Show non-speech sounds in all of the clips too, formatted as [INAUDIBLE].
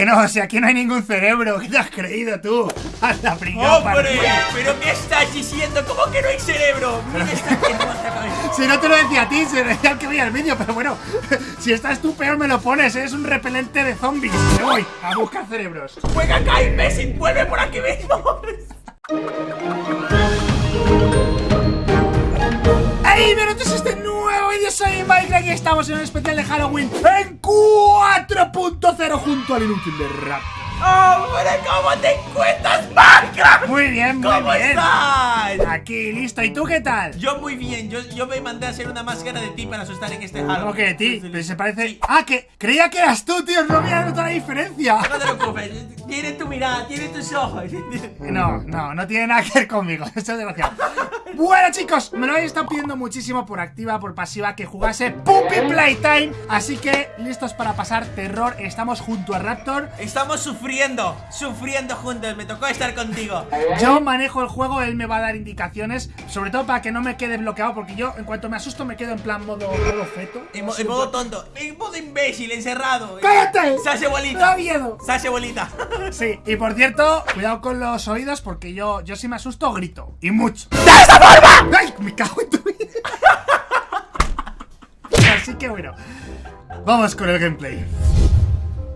Que no, o sea, aquí no hay ningún cerebro. ¿Qué te has creído tú? Anda, pringao, ¡Hombre! partido. ¿Pero qué estás diciendo? ¿Cómo que no hay cerebro? Mira esta que no cabeza. Si no te lo decía a ti, se lo decía al que veía el vídeo, pero bueno, si estás tú peor me lo pones, es un repelente de zombies. Me voy a buscar cerebros. ¡Juega acá, imbécil! ¡Vuelve por aquí mismo! ¡Ey, bienvenidos a este nuevo vídeo! Soy Minecraft y estamos en un especial de Halloween en 4.0 junto al inútil de rap. ¡Hombre, cómo te encuentras, Minecraft! Muy bien, muy ¿Cómo bien. estás? Aquí, listo. ¿Y tú qué tal? Yo muy bien, yo, yo me mandé a hacer una máscara de ti para asustar en este Halloween. ¿Cómo que de ti? Pero se parece... Sí. Ah, que creía que eras tú, tío. No había notado la diferencia. No te preocupes, tiene tu mirada, tiene tus ojos. No, no, no tiene nada que ver conmigo. [LAUGHS] Esto es desgraciado. Bueno, chicos, me lo habéis estado pidiendo muchísimo por activa, por pasiva, que jugase Puppy Playtime. Así que, listos para pasar terror. Estamos junto a Raptor. Estamos sufriendo, sufriendo juntos, me tocó estar contigo. Yo manejo el juego, él me va a dar indicaciones. Sobre todo para que no me quede bloqueado, porque yo, en cuanto me asusto, me quedo en plan modo, modo feto. En, mo- en modo tonto, en modo imbécil, encerrado. ¡Cállate! Se hace ¡Me bolita. da miedo! Se hace bolita. [LAUGHS] Sí, y por cierto, cuidado con los oídos, porque yo, yo si me asusto, grito. Y mucho. ¡De esta forma! ¡Ay! Me cago en tu vida. [LAUGHS] Así que bueno, vamos con el gameplay.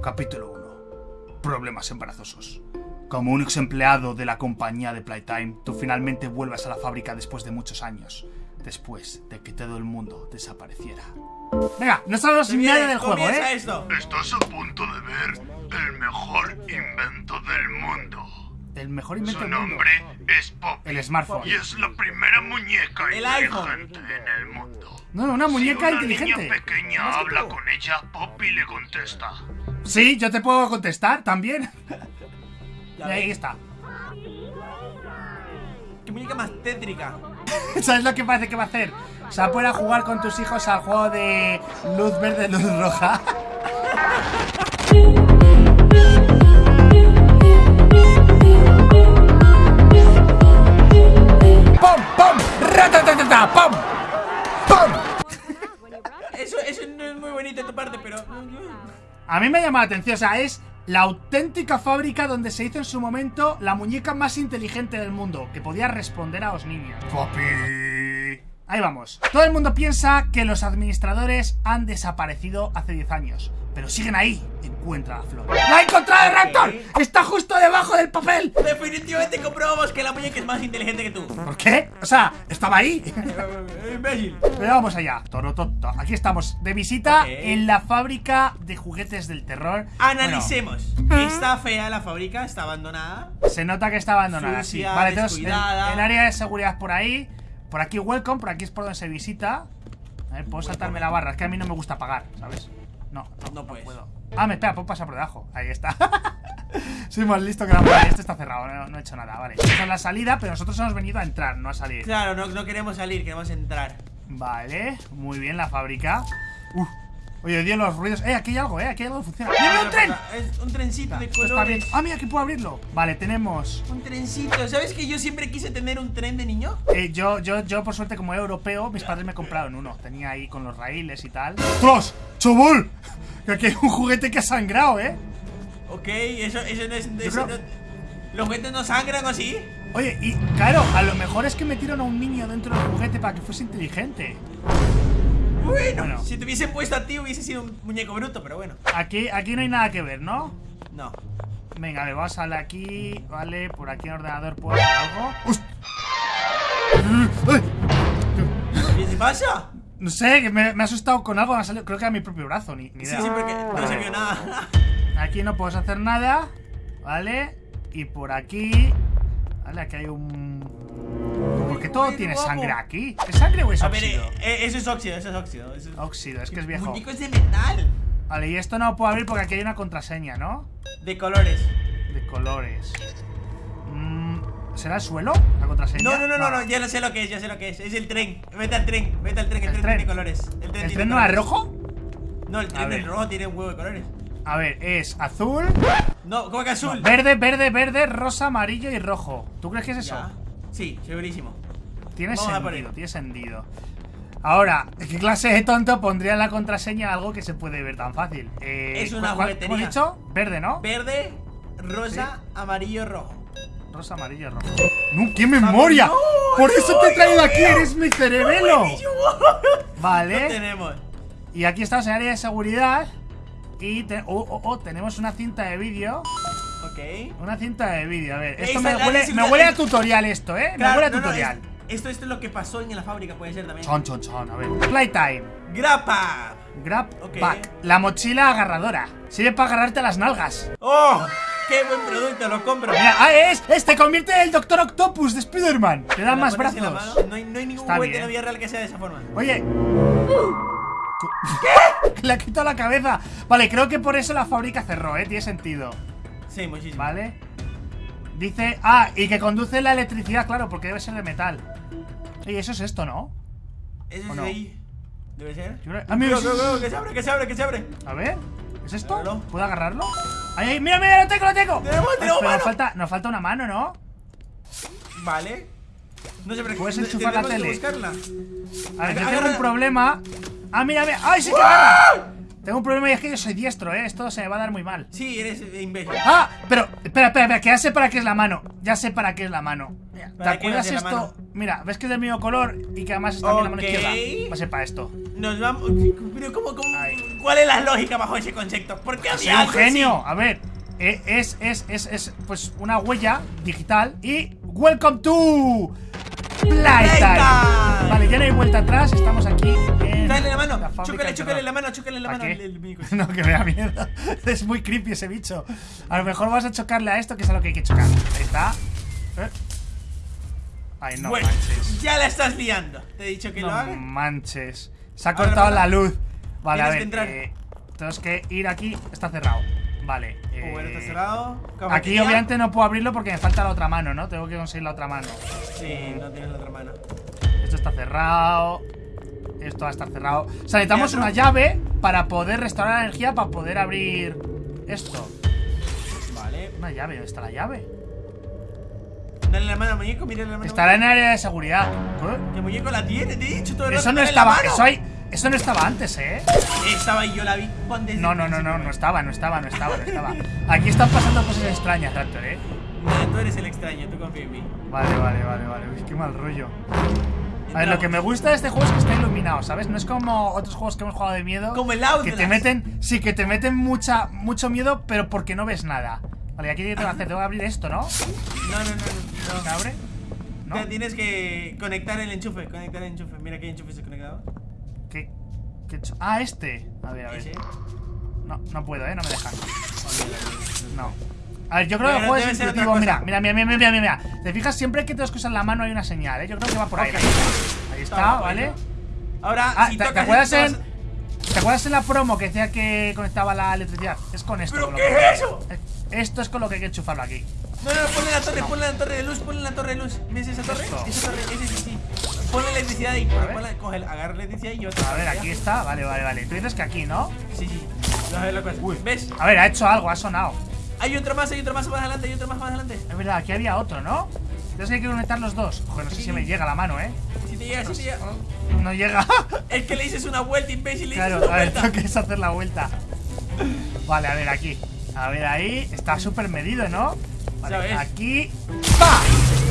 Capítulo 1. Problemas embarazosos. Como un ex empleado de la compañía de Playtime, tú finalmente vuelves a la fábrica después de muchos años. Después de que todo el mundo desapareciera. Venga, no sabemos nada del juego, ¿eh? esto. Estás a punto de ver el mejor invento del mundo. El mejor invento Su del mundo. nombre es Poppy. El smartphone. Y es la primera muñeca El iPhone. inteligente en el mundo. No, una muñeca si una inteligente. niña pequeña habla con ella, Poppy le contesta. Sí, yo te puedo contestar también. [LAUGHS] Y Ya ahí está. Qué muñeca más tétrica. [LAUGHS] ¿Sabes lo que parece que va a hacer? O sea, poder jugar con tus hijos al juego de luz verde, luz roja. [LAUGHS] ¡Pum! ¡Pum! Eso, eso no es muy bonito de tu parte, pero. A mí me llama la atención, o sea, es la auténtica fábrica donde se hizo en su momento la muñeca más inteligente del mundo, que podía responder a los niños. Poppy. Ahí vamos. Todo el mundo piensa que los administradores han desaparecido hace 10 años, pero siguen ahí. Encuentra la flor. ¡La he encontrado, Raptor! ¡Está justo debajo del papel! Definitivamente comprobamos que la muñeca es más inteligente que tú. ¿Por qué? O sea, estaba ahí. [LAUGHS] Imbécil. Pero vamos allá. Torototo. Aquí estamos, de visita en la fábrica de juguetes del terror. Analicemos. Está fea la fábrica, está abandonada. Se nota que está abandonada, sí. Vale, entonces el, el área de seguridad por ahí. Por aquí welcome, por aquí es por donde se visita. A ver, puedo saltarme la barra. Es que a mí no me gusta pagar, ¿sabes? No, no, No puedes. puedo. Ah, me espera, puedo pasar por debajo. Ahí está. [LAUGHS] Soy más listo que la madre. Este está cerrado, no, no he hecho nada. Vale, esta es la salida, pero nosotros hemos venido a entrar, no a salir. Claro, no, no queremos salir, queremos entrar. Vale, muy bien la fábrica. Uf. Oye, Dios, los ruidos. Eh, aquí hay algo, eh, aquí hay algo que funciona. ¡Mira un tren! Es un trencito de colores. Ah, mira, aquí puedo abrirlo. Vale, tenemos. Un trencito. ¿Sabes que yo siempre quise tener un tren de niño? Eh, yo, yo, yo, por suerte, como europeo, mis padres me compraron uno. Tenía ahí con los raíles y tal. ¡Ostras! Que aquí hay un juguete que ha sangrado, ¿eh? Ok, eso, eso no es. eso creo- no- ¿Los juguetes no sangran o así? Oye, y claro, a lo mejor es que metieron a un niño dentro del juguete para que fuese inteligente. Bueno, si te hubiese puesto a ti hubiese sido un muñeco bruto, pero bueno. Aquí, aquí no hay nada que ver, ¿no? No. Venga, a ver, vamos a darle aquí. Vale, por aquí en el ordenador puedo hacer algo. ¡Host- ¡Ay! ¿Qué te pasa? No sé, que me, me ha asustado con algo. Me ha salido, creo que era mi propio brazo, ni, ni Sí, idea. sí, porque no se vio nada. Aquí no puedes hacer nada, ¿vale? Y por aquí. Vale, aquí hay un. ¿Por qué todo tiene guapo. sangre aquí? ¿Es sangre o es A ver, óxido? eh, eh, eso es óxido, eso es óxido. Eso es... Óxido, es que es viejo. Muñeco es de metal. Vale, y esto no lo puedo abrir porque aquí hay una contraseña, ¿no? De colores. De colores. Mm, ¿Será el suelo? ¿La contraseña? No, no, no, no, no, ya no sé lo que es, ya sé lo que es. Es el tren. Vete al tren, vete al tren, el, ¿El tren, tren? tiene colores. El tren, ¿El tiene tren no es rojo? No, el tren es rojo, tiene un huevo de colores. A ver, es azul, No, ¿cómo que azul? verde, verde, verde, rosa, amarillo y rojo. ¿Tú crees que es eso? Ya. Sí, segurísimo. Tiene Vamos sentido, tiene sentido. Ahora, ¿qué clase de tonto pondría en la contraseña algo que se puede ver tan fácil? Eh, Es una ¿cuál- cuál- juguetería. ¿Cómo he dicho? Verde, ¿no? Verde, rosa, amarillo, rojo. Rosa, amarillo, rojo. ¡No, qué memoria! ¡No! Por eso te he traído aquí, eres mi cerebelo. Buenísimo. [LAUGHS] Lo Vale. tenemos. Y aquí estamos en área de seguridad. Y te- oh, oh, oh, tenemos una cinta de vídeo. Ok. Una cinta de vídeo. A ver, esto me huele, me huele a tutorial esto, ¿eh? me huele a tutorial. es- esto, esto es lo que pasó en la fábrica, puede ser también. Chon, chon, chon. A ver. Playtime. Grapa. Grab Ok. Pack. La mochila agarradora. Sirve para agarrarte las nalgas. ¡Oh! ¡Qué buen producto! Lo compro. Mira, ah, es, es, te convierte en el Doctor Octopus de Spider-Man. Te la más brazos. No hay, no hay ningún juguete en la vida real que sea de esa forma. Oye. ¿Qué? [LAUGHS] Le ha quitado la cabeza. Vale, creo que por eso la fábrica cerró, ¿eh? Tiene sentido. Sí, muchísimo. Vale. Dice. Ah, y que conduce la electricidad, claro, porque debe ser de metal. Oye, eso es esto, ¿no? Eso ¿O es no? de ahí. ¿Debe ser? Creo- Ah, mira, sí. que se abre, que se abre, que se abre. A ver. ¿Es esto? Agárralo. ¿Puedo agarrarlo? ¡Ay, ay! ¡Mira, mira! ¡Lo tengo, lo tengo! Tenemos, Ay, tenemos pero mano. nos falta, nos falta una mano, ¿no? Vale. No sé, pero Puedes enchufar la tele. buscarla. A ver, yo tengo un problema. Ah, mira, mira. ¡Ay, sí que agarra! Tengo un problema y es que yo soy diestro, ¿eh? Esto se me va a dar muy mal. Sí, eres imbécil. ¡Ah! Pero, espera, espera, espera, que ya sé para qué es la mano. Ya sé para qué es la mano. Mira, ¿Te ¿Para qué acuerdas esto? Mira, ¿ves que es del mismo color y que además está también la mano izquierda? Va a ser para esto. Nos vamos. Pero, ¿cómo, cómo? ¿Cuál es la lógica bajo ese concepto? ¿Por qué había un así? genio. A ver, eh, es, es, es, es, pues una huella digital y Welcome to Playtime. Vale, ya no hay vuelta atrás. Estamos aquí en Dale la mano, chúcale, chúcale la mano, chúcale la ¿Pa' mano. el-. [LAUGHS] No, que me da miedo. [LAUGHS] Es muy creepy ese bicho. A lo mejor vas a chocarle a esto, que es a lo que hay que chocar. Ahí está. Eh. Ay, no bueno, manches. ya la estás liando. Te he dicho que no lo hagas. manches. Se ha cortado la luz. Vale, a Tienes ver. que entrar. eh, tenemos que ir aquí. Está cerrado. Vale. Bueno, está eh, cerrado. Aquí obviamente no puedo abrirlo porque me falta la otra mano, ¿no? Tengo que conseguir la otra mano. Sí, no tienes la otra mano. Esto está cerrado. Esto va a estar cerrado. O sea, necesitamos Teatro. una llave para poder restaurar la energía para poder abrir esto. Vale. Una llave, ¿dónde está la llave? Dale la mano muñeco, mira la mano. Estará en área de seguridad. ¿Qué? El muñeco la tiene, te he dicho todo el Eso rato, no estaba. Eso, hay- eso no estaba antes, ¿eh? Estaba ahí, yo la vi. Desde No, no, no, no, no estaba, no estaba, no estaba, no estaba. Aquí están pasando cosas extrañas, Raptor, ¿eh? No, tú eres el extraño, tú confía en mí. Vale, vale, vale, vale. Uy, qué mal rollo. A ver, lo que me gusta de este juego es que está iluminado, ¿sabes? No es como otros juegos que hemos jugado de miedo. Como el Que Outlast. te meten, sí, que te meten mucha, mucho miedo, pero porque no ves nada. Vale, aquí tengo que hacer, tengo que abrir esto, ¿no? No, no, no, no. ¿Se abre? ¿No? Tienes que conectar el enchufe, conectar el enchufe. Mira que hay enchufes conectados. ¿Qué, qué? Ah, este. A ver, a ver. No, no puedo, ¿eh? No me dejan. No. A ver, yo creo que el juego es intuitivo. Mira, mira, mira, mira, mira, mira. Te fijas, siempre que te usar la mano hay una señal, ¿eh? Yo creo que va por ahí. Ahí Está ¿vale? Ahora, Ah, si ¿te, acuerdas en, ¿Te acuerdas en la promo que decía que conectaba la electricidad? Es con esto. ¿Pero con qué que- es eso? Esto es con lo que hay que enchufarlo aquí. No, no, ponle la torre, ponle la torre de luz, ponle la torre de luz. ¿Ves esa torre? Esto. Esa torre, ese sí, sí. Ponle la electricidad ahí. Ponle, coge, agarra electricidad y yo te A ver, aquí está. Vale, vale, vale. Tú dices que aquí, ¿no? Sí, sí. A ver la cosa. ¿Ves? A ver, ha hecho algo, ha sonado. Hay otro más, hay otro más más adelante, hay otro más más adelante. Es verdad, aquí había otro, ¿no? Entonces hay que conectar los dos. Joder, no sé si me llega la mano, ¿eh? Si te llega, si te llega. No llega. [LAUGHS] Es que le dices una vuelta, imbécil, le Claro, una a ver, tengo que hacer la vuelta. Vale, a ver, aquí. A ver, ahí. Está súper medido, ¿no? Vale, aquí. ¡Pa!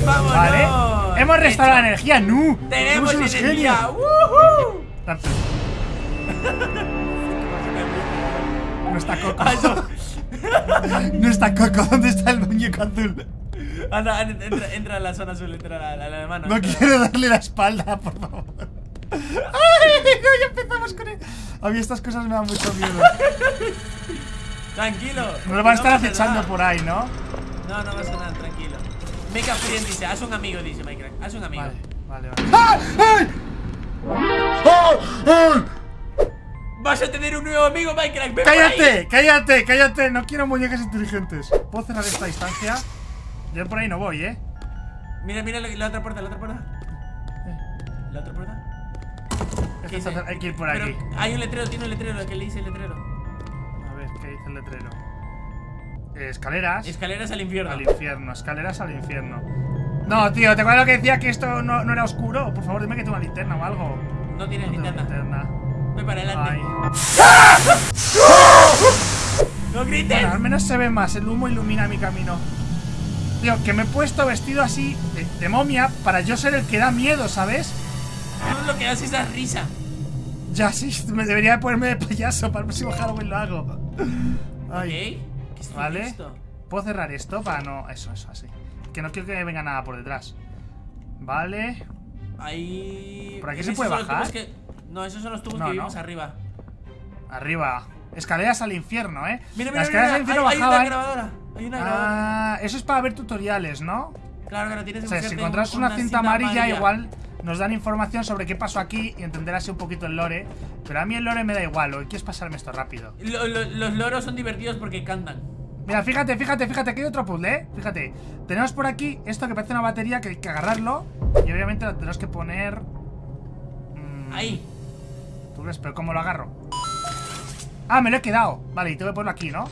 ¡Vámonos! Vale. Hemos restaurado la energía, ¡no! ¡Tenemos unos energía! No está Coco. Ah. [LAUGHS] No está Coco. ¿Dónde está el muñeco azul? Anda, entra, entra a la zona azul, entra la, mano. No quiero darle la espalda, por favor. [LAUGHS] ¡Ay! No, ya empezamos con él. A mí estas cosas me dan mucho miedo. [LAUGHS] Tranquilo. No lo van a estar acechando por ahí, ¿no? No, no pasa nada, tranquilo. Mecha Friend dice, haz un amigo, dice Minecraft. Haz un amigo. Vale, vale, vale. ¡Ay! ¡Ay! ¡Ay! Vas a tener un nuevo amigo, Minecraft. ven por ahí. ¡Cállate! ¡Cállate! ¡Cállate! No quiero muñecas inteligentes. ¿Puedo cerrar esta distancia? Yo por ahí no voy, ¿eh? Mira, mira la, la otra puerta, la otra puerta. La otra puerta. Hay que ir por Pero aquí. hay un letrero, tiene un letrero, ¿qué le dice el letrero? A ver, ¿qué dice el letrero? Escaleras. Escaleras al infierno. Al infierno, escaleras al infierno. No, tío, ¿te acuerdas lo que decía que esto no, no era oscuro? Por favor, dime que tengo una linterna o algo. No tienes No linterna. linterna. Voy para adelante. ¡No grites! Bueno, al menos se ve más, el humo ilumina mi camino. Tío, que me he puesto vestido así de, de momia para yo ser el que da miedo, ¿sabes? Tú lo que haces es dar risa. Ya sí, me debería ponerme de payaso para el próximo Halloween lo hago. Ay, ¿Qué es Vale. ¿Puedo cerrar esto para no...? Eso, eso, así. Que no quiero que venga nada por detrás. Vale. Ahí. ¿Por aquí ¿Esos se puede bajar? que- No, esos son los tubos No, que no. vimos arriba. Arriba. Escaleras al infierno, ¿eh? Mira, Las mira, escaleras mira. al infierno hay, hay una bajaban... grabadora. Hay una grabadora. Ah, eso es para ver tutoriales, ¿no? Claro, claro, tienes O que sea, si encontrás un- una, cinta, cinta amarilla, igual nos dan información sobre qué pasó aquí y entender así un poquito el lore. Pero a mí el lore me da igual, lo que quiero es pasarme esto rápido. Lo- lo- los loros son divertidos porque cantan. Mira, fíjate, fíjate, fíjate, aquí hay otro puzzle, ¿eh? Fíjate, tenemos por aquí esto que parece una batería que hay que agarrarlo y obviamente lo tenemos que poner... mm, Ahí. ¿Tú crees? ¿Pero cómo lo agarro? Ah, me lo he quedado. Vale, y tengo que ponerlo aquí, ¿no?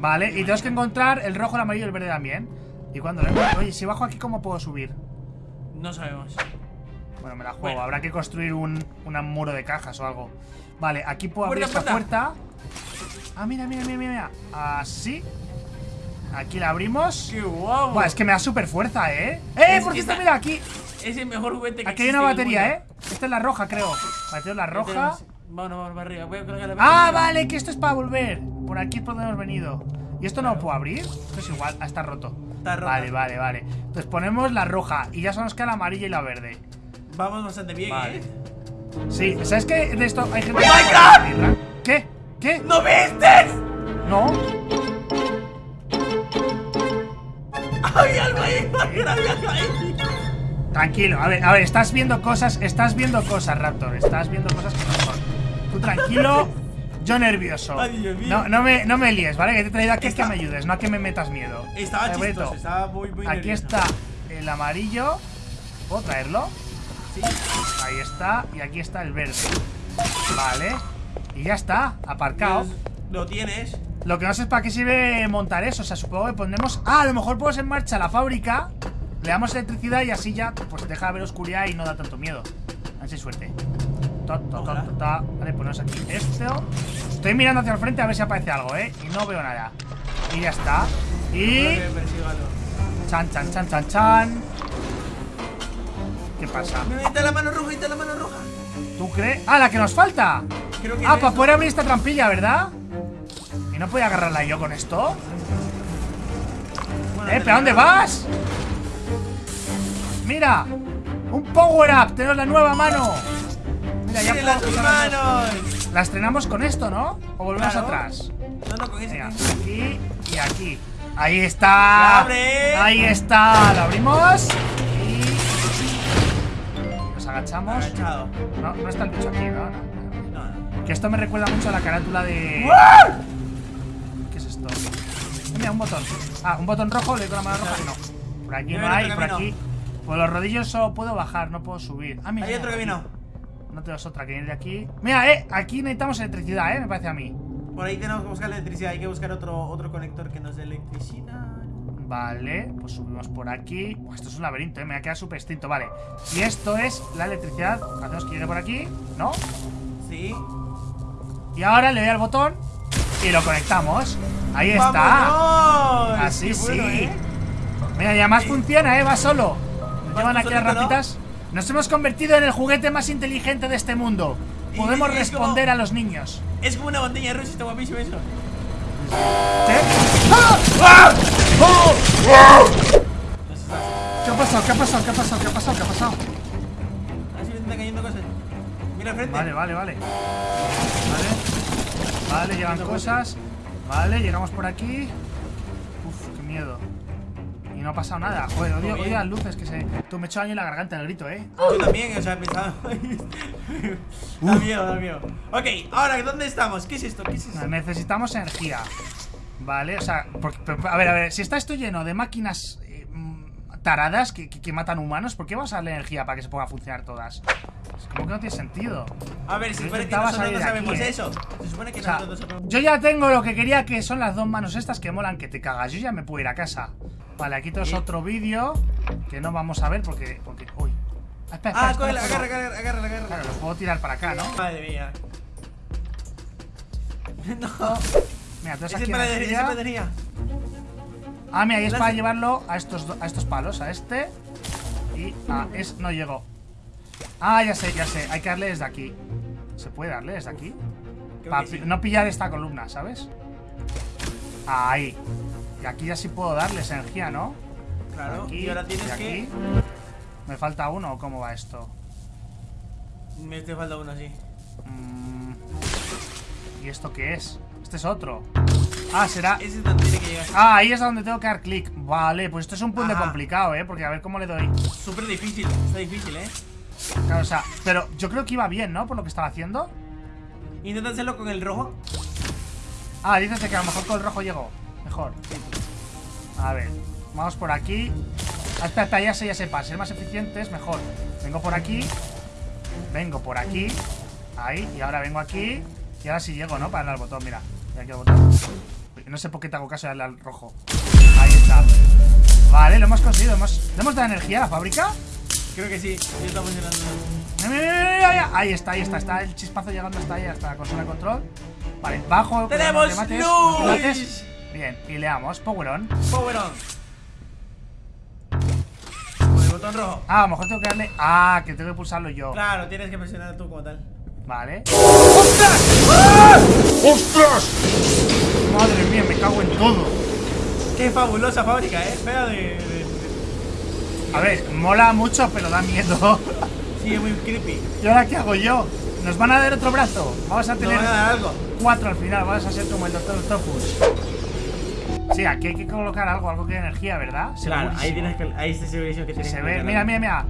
Vale, y tenemos que encontrar el rojo, el amarillo y el verde también. Y cuando lo encuentre- Oye, si bajo aquí, ¿cómo puedo subir? No sabemos. Bueno, me la juego. Bueno. Habrá que construir un, un muro de cajas o algo. Vale, aquí puedo abrir Puerta, esta puerta. Ah, mira, mira, mira, mira. Así. Aquí la abrimos. ¡Qué guapo! Buah, es que me da súper fuerza, ¿eh? ¡Eh! Es por cierto, mira, aquí. Es el mejor juguete que Aquí hay una batería, ¿eh? Esta es la roja, creo. Tengo la roja. Vámonos, vamos para arriba. Voy a colgar la Ah, vale, que esto es para volver. Por aquí es por donde hemos venido. ¿Y esto no lo puedo abrir? Esto es igual, ah, está roto. Está rota. Vale, vale, vale. Entonces ponemos la roja y ya solo nos queda la amarilla y la verde. Vamos bastante bien, Vale. ¿eh? Sí, ¿sabes que de esto hay gente que ¡Minecraft! puede abrirla? ¿Qué? ¿Qué? ¡No viste! No. ¡Había algo ahí! ¡Había algo ahí! Tranquilo, a ver, a ver, estás viendo cosas, estás viendo cosas, Raptor, estás viendo cosas que no son. Tú tranquilo, [LAUGHS] yo nervioso. Ay, Dios mío. No, no me, no me líes, ¿vale? Que te he traído aquí es que me ayudes, no a que me metas miedo. Estaba Eh, chistoso, estaba muy, muy Aquí nervioso. está el amarillo. ¿Puedo traerlo? Ahí está, y aquí está el verde. Vale. Y ya está, aparcado. Pues, Lo tienes. Lo que no sé es para qué sirve montar eso. O sea, supongo que pondremos. Ah, a lo mejor ponemos en marcha la fábrica. Le damos electricidad y así ya pues deja de haber oscuridad y no da tanto miedo. A ver si hay suerte. Ta, ta, ta. Vale, ponemos aquí esto. Estoy mirando hacia el frente a ver si aparece algo, ¿eh? Y no veo nada. Y ya está. Y. Chan, chan, chan, chan, chan. ¿Qué pasa? Ahí está la mano roja, está la mano roja. ¿Tú crees? ¡Ah, la que nos falta! Creo que Ah, para eso. poder abrir esta trampilla, ¿verdad? ¿Y no podía agarrarla yo con esto? Bueno, ¡Eh, pero ¿a dónde la- vas? ¡Mira! ¡Un power up! ¡Tenemos la nueva mano! Mira, ya ¡Tiene las dos. manos! La estrenamos con esto, ¿no? ¿O volvemos Claro. atrás? No, no, con con ese. aquí y aquí. Ahí está. ¡Abre! Ahí está. Lo abrimos. Agachamos. Agachado. No, no está el bicho aquí, ¿no? Que esto me recuerda mucho a la carátula de. ¿Qué es esto? Mira, un botón. Ah, un botón rojo, le doy con la mano roja. No. Por aquí no hay, por aquí. Por los rodillos solo puedo bajar, no puedo subir. Ah, mira. Hay otro aquí. camino. No tenemos otra que viene de aquí. Mira, eh, aquí necesitamos electricidad, eh, me parece a mí. Por ahí tenemos que buscar electricidad. Hay que buscar otro, otro conector que nos dé electricidad. Vale, pues subimos por aquí. Esto es un laberinto, eh, me ha quedado súper extinto. Vale. Y esto es la electricidad. Hacemos que llegue por aquí, ¿no? Sí. Y ahora le doy al botón y lo conectamos. Ahí está. ¡Vámonos! Así bueno, sí. ¿eh? Mira, y además funciona, ¿eh? Va solo. Nos Va llevan aquí las rapitas. Nos hemos convertido en el juguete más inteligente de este mundo. Y Podemos como- responder a los niños. Es como una montaña rusa, está guapísimo eso. ¡Ah! ¡Ah! ¡Oh! ¿Qué ha pasado? ¿Qué ha pasado? ¿Qué ha pasado? ¿Qué ha pasado? ¿Qué ha pasado? Así me están cayendo cosas. Mira al frente. Vale, vale, vale. Vale. Vale, llegan cosas. Vale, llegamos por aquí. Uf, qué miedo. Y no ha pasado nada. Joder, odio, odio las luces que se. Tú me he hecho daño en la garganta el grito, eh. Yo también, o sea, pensaba. [LAUGHS] da miedo, da miedo. Ok, ahora, ¿dónde estamos? ¿Qué es esto? ¿Qué es esto? Necesitamos energía. Vale, o sea, porque- a ver, a ver, si está esto lleno de máquinas eh, mm, taradas que, que- que matan humanos, ¿por qué vas a darle energía para que se pongan a funcionar todas? Es como que no tiene sentido. A ver, se Yo supone que nosotros no aquí, sabemos ¿eh? eso. Se supone que O sea, nosotros yo ya tengo lo que quería, que son las dos manos estas que molan que te cagas. Yo ya me puedo ir a casa. Vale, aquí tenemos otro vídeo que no vamos a ver porque. porque uy. espera, Ah, espera, cógela, espera, agarra, agarra, agarra, agarra. Claro, lo puedo tirar para acá, ¿no? Madre mía. [LAUGHS] No, Mira, tú aquí energía. Ah, mira, ahí es para llevarlo a estos, a estos palos, a este y a es no llego. Ah, ya sé, ya sé, hay que darle desde aquí. ¿Se puede darle desde aquí? Para que sí. no pillar esta columna, ¿sabes? Ahí. Y aquí ya sí puedo darles energía, ¿no? Claro, Aquí y ahora tienes y que. aquí. ¿Me falta uno o cómo va esto? Me te falta uno así. Mm, ¿Y esto qué es? Este es otro. Ah, será... Ese es donde tiene que llegar. Ah, ahí es donde tengo que dar clic. Vale, pues esto es un Ajá. complicado, ¿eh? Porque a ver cómo le doy. Súper difícil, está difícil, eh. Claro, o sea, pero yo creo que iba bien, ¿no? Por lo que estaba haciendo. Intenta hacerlo con el rojo. Ah, dices que a lo mejor con el rojo llegó. Mejor. A ver, vamos por aquí. Ah, espera, espera, ya sé, ya sé. Para ser más eficientes, mejor. Vengo por aquí. Vengo por aquí. Ahí, y ahora vengo aquí. Y ahora sí llego, ¿no? Para al botón, mira. Botón. No sé por qué te hago caso al rojo. Ahí está. Vale, lo hemos conseguido. Hemos... ¿Le hemos dado energía a la fábrica? Creo que sí, ya está funcionando. Ahí está, ahí está. Está el chispazo llegando hasta ahí, hasta la consola de control. Vale, bajo. ¡Tenemos no te mates, luz! no te mates. Bien, y le damos Power On. Power on. Con el botón rojo. Ah, a lo mejor tengo que darle. Ah, que tengo que pulsarlo yo. Claro, tienes que presionar tú como tal. Vale. ¡Ostras! Madre mía, me cago en todo. Qué fabulosa fábrica, eh. Fea de. de- de- A ver, mola mucho, pero da miedo. [LAUGHS] Sí, es muy creepy. ¿Y ahora qué hago yo? ¿Nos van a dar otro brazo? Vamos a Te tener van a dar algo. cuatro al final. Vamos a ser como el Doctor Octopus. Sí, aquí hay que colocar algo, algo que dé energía, ¿verdad? Claro, ahí tienes que. Ahí está segurísimo que tienes Se que ve, mira, mira, mira.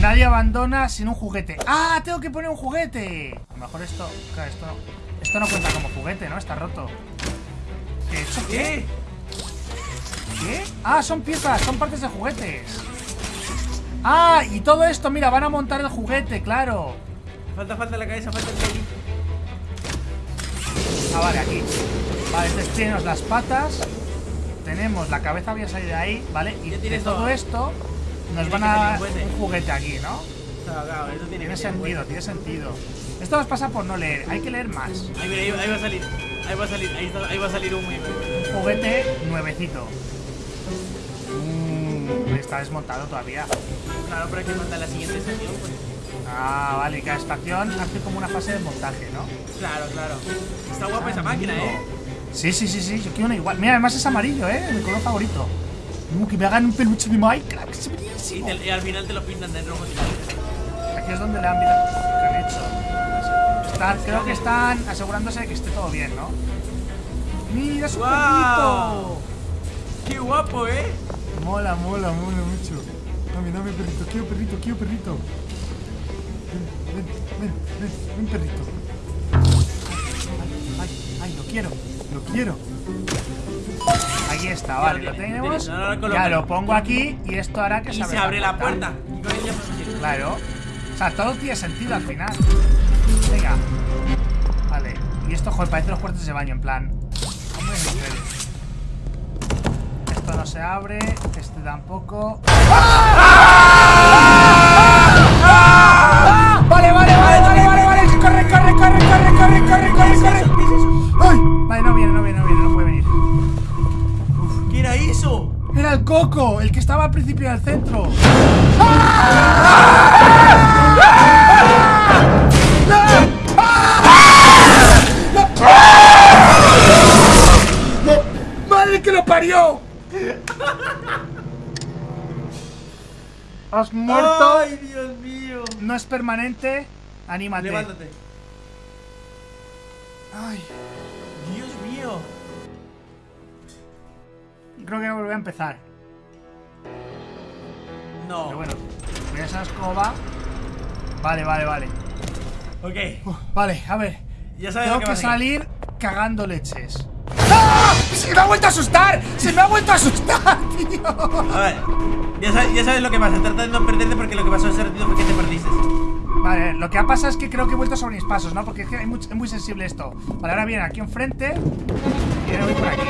Nadie abandona sin un juguete. ¡Ah! Tengo que poner un juguete. A lo mejor esto. Claro, esto no. Esto no cuenta como juguete, ¿no? Está roto. ¿Qué? ¿Qué? ¿Qué? Ah, son piezas, son partes de juguetes. Ah, y todo esto, mira, van a montar el juguete, claro. Falta, falta la cabeza, falta el peli. Ah, vale, aquí. Vale, entonces las patas. Tenemos la cabeza, voy a salir de ahí, ¿vale? Y de todo esto nos van a dar un juguete. aquí, ¿no? Claro, claro, eso tiene, Tiene sentido, tiene sentido. Esto nos pasa por no leer, hay que leer más. Ahí, mira, ahí, ahí va a salir. Ahí va a salir, ahí, va a salir un juguete nuevecito. Mm, está desmontado todavía. Claro, pero hay que mandar la siguiente estación, pues. Ah, vale, y cada estación hace como una fase de montaje, ¿no? Claro, claro. Está guapa esa máquina, eh. Sí, sí, sí, sí, yo quiero una igual. Mira, además es amarillo, ¿eh? Mi color favorito. Uh, que me hagan un peluche de Minecraft, Y, buenísimo. te- y al final te lo pintan de rojo. Aquí es donde le han visto que han hecho. Están, creo que están asegurándose de que esté todo bien, ¿no? ¡Mira su perrito! ¡Qué guapo, eh! Mola, mola, mola mucho. Dame, dame perrito, quiero perrito, quiero perrito. Ven, ven, ven, ven, ven perrito. Ay, ay, lo quiero, lo quiero. Ahí está, vale, lo tenemos. Ya lo pongo aquí y esto hará que Y se abre la puerta. Claro. O sea, todo tiene sentido al final. Venga. Vale. Y esto, joder, parece los cuartos de baño, en plan. Esto no se abre. Este tampoco. ¡Ah! Coco, el que estaba al principio del centro. ¡Madre que lo parió! Has muerto. ¡Ay, Dios mío! No es permanente. Anímate. Levántate. Ay, Dios mío. creo que voy a empezar. No. Pero bueno, voy a esa escoba. Vale, vale, vale. Ok. Vale, a ver. Ya sabes Tengo lo que salir cagando leches. ¡Ah! ¡Se me ha vuelto a asustar! ¡Se me ha vuelto a asustar, [LAUGHS] tío! A ver. Ya sabes, ya sabes lo que pasa. Trata de no perderte porque lo que pasó ese ratito fue que te perdiste. Vale, lo que ha pasado es que creo que he vuelto sobre mis pasos, ¿no? Porque es que es muy, es muy sensible esto. Vale, ahora viene aquí enfrente. Y ahora voy por aquí.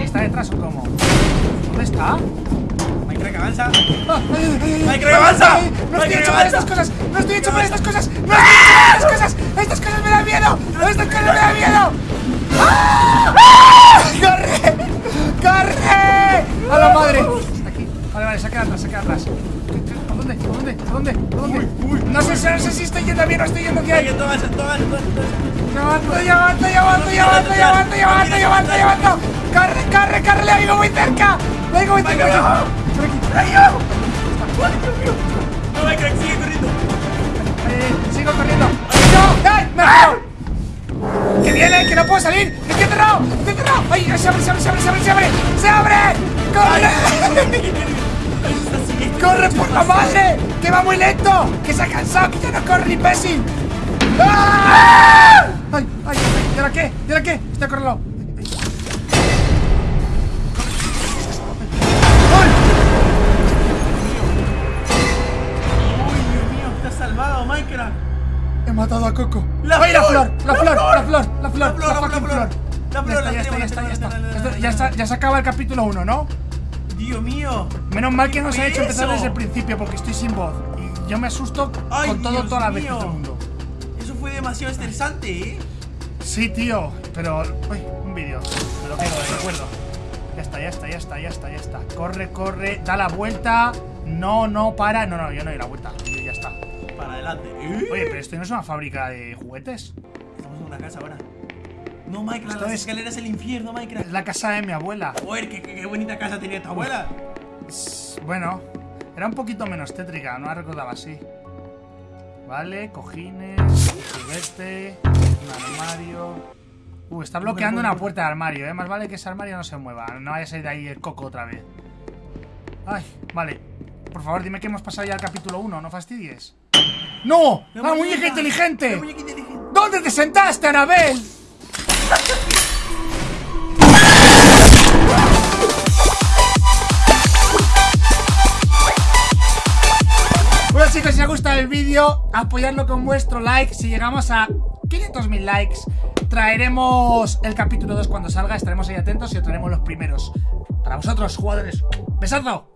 ¿Y está detrás o cómo? ¿Dónde está? Minecraft avanza. Ah, Minecraft avanza. No estoy hecho para estas cosas. No estoy hecho para estas cosas. No estoy hecho para estas cosas. Estas cosas me dan miedo. Estas cosas me dan miedo. ¡Ah! ¡Ah! ¡Corre! ¡Corre! ¡A la madre! Vale, vale, saca atrás, saca atrás. ¿Por dónde? ¿Por dónde? ¿Por dónde? ¿Por dónde? No sé, no sé si estoy yendo bien o estoy yendo bien. Llevando, llevando, llevando, llevando, llevando, llevando, llevando, llevando. Corre, corre, corre, le oigo muy cerca. Venga, aquí. ¡Ay, Dios mío! No, Minecraft, sigue corriendo. Eh, sigo corriendo. ¡No! ¡Ay! ¡Me ha ¡Que viene! ¡Que no puedo salir! ¡Que estoy encerrado! ¡Estoy encerrado! ¡Ay! ¡Se abre, se abre, se abre, se abre! ¡Se abre! ¡Se abre! ¡Corre! Está. ¡Corre por la madre! ¡Que va muy lento! ¡Que se ha cansado! ¡Que ya no corre, imbécil! ¡Ah! ¡Ay! ¡Ay! ay! ¿Y ahora qué? ¿Y ahora qué? Estoy corriendo. He matado a Coco. ¡La ¡Ay, la flor! ¡La ¡La flor! ¡La flor! ¡La flor! La flor, la fucking flor. La flor, Ya la está, ya está, ya está, ya la está. la Ya se acaba el capítulo 1, ¿no? Dios mío. Menos mal que nos ¿Qué ha hecho empezar desde el principio porque estoy sin voz. Y yo me asusto con todo las veces mío. del mundo. Eso fue demasiado estresante, ¿eh? Sí, tío, pero. Uy, un vídeo. Me lo quedo de recuerdo. Ya está, ya está, ya está, ya está, ya está. Corre, corre, da la vuelta. No, no, para. No, no, yo no doy la vuelta. Adelante. Oye, pero esto no es una fábrica de juguetes. Estamos en una casa ahora. No, Minecraft, Esto las es- escaleras del infierno, Es Minecraft. la casa de mi abuela. Joder, qué, qué- qué bonita casa tenía tu abuela. Bueno, era un poquito menos tétrica, no la recordaba así. Vale, cojines, juguete, un armario. Uh, está bloqueando una puerta de armario, eh. Más vale que ese armario no se mueva. No vaya a salir de ahí el coco otra vez. Ay, vale. Por favor, dime que hemos pasado ya al capítulo 1, no fastidies. ¡No! ¡La muñeca inteligente! La muñeca inteligente. ¿Dónde te sentaste, Anabel? Bueno chicos, si os ha gustado el vídeo, apoyadlo con vuestro like. Si llegamos a 500.000 likes, traeremos el capítulo 2 cuando salga. Estaremos ahí atentos y os traeremos los primeros. Para vosotros, jugadores. ¡Besazo!